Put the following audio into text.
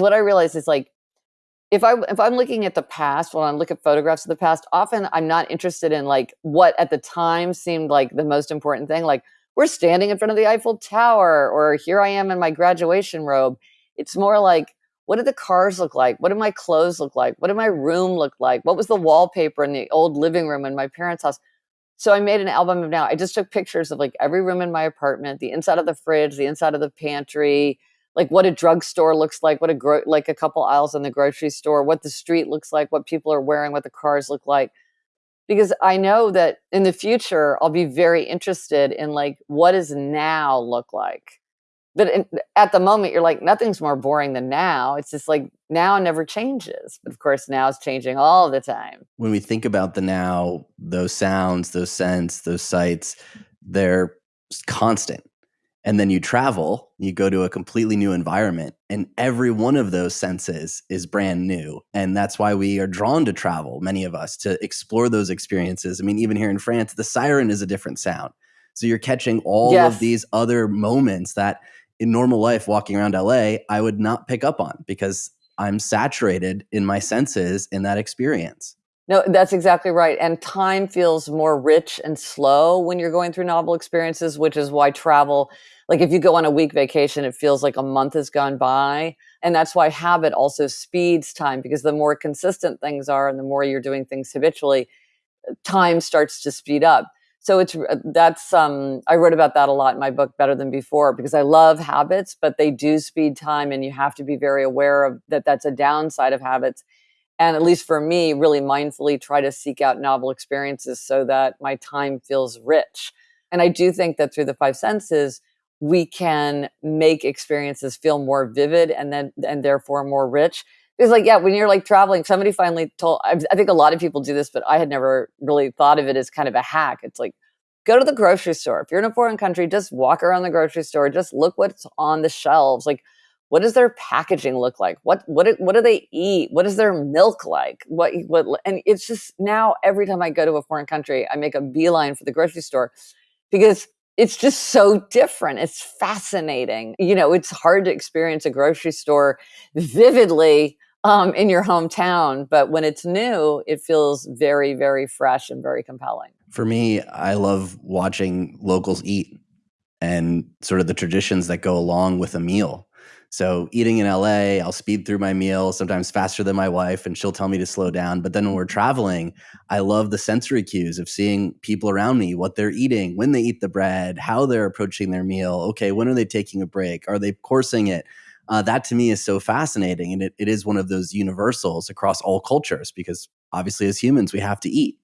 What I realize is like if I if I'm looking at the past, when I look at photographs of the past, often I'm not interested in like what at the time seemed like the most important thing. Like we're standing in front of the Eiffel Tower, or here I am in my graduation robe. It's more like what did the cars look like? What did my clothes look like? What did my room look like? What was the wallpaper in the old living room in my parents' house? So I made an album of now. I just took pictures of like every room in my apartment, the inside of the fridge, the inside of the pantry, like what a drugstore looks like, what a gro- like a couple aisles in the grocery store, what the street looks like, what people are wearing, what the cars look like. Because I know that in the future I'll be very interested in like what does now look like. But in, at the moment you're like nothing's more boring than now. It's just like now never changes. But of course now is changing all the time. When we think about the now, those sounds, those scents, those sights, they're constant and then you travel you go to a completely new environment and every one of those senses is brand new and that's why we are drawn to travel many of us to explore those experiences i mean even here in france the siren is a different sound so you're catching all yes. of these other moments that in normal life walking around la i would not pick up on because i'm saturated in my senses in that experience no, that's exactly right. And time feels more rich and slow when you're going through novel experiences, which is why travel like if you go on a week vacation, it feels like a month has gone by. And that's why habit also speeds time because the more consistent things are and the more you're doing things habitually, time starts to speed up. So it's uh, that's um I wrote about that a lot in my book Better Than Before because I love habits, but they do speed time and you have to be very aware of that that's a downside of habits. And at least for me, really mindfully try to seek out novel experiences so that my time feels rich. And I do think that through the five senses, we can make experiences feel more vivid and then and therefore more rich. Because like yeah when you're like traveling somebody finally told I, I think a lot of people do this but i had never really thought of it as kind of a hack. It's like go to the grocery store. If you're in a foreign country just walk around the grocery store. Just look what's on the shelves. Like what does their packaging look like? What what what do they eat? What is their milk like? What what and it's just now every time i go to a foreign country i make a beeline for the grocery store because it's just so different. It's fascinating. You know, it's hard to experience a grocery store vividly um, in your hometown, but when it's new, it feels very, very fresh and very compelling. For me, I love watching locals eat and sort of the traditions that go along with a meal. So eating in LA, I'll speed through my meal, sometimes faster than my wife, and she'll tell me to slow down. But then when we're traveling, I love the sensory cues of seeing people around me, what they're eating, when they eat the bread, how they're approaching their meal. Okay, when are they taking a break? Are they coursing it? Uh, that to me is so fascinating. And it, it is one of those universals across all cultures because obviously as humans, we have to eat.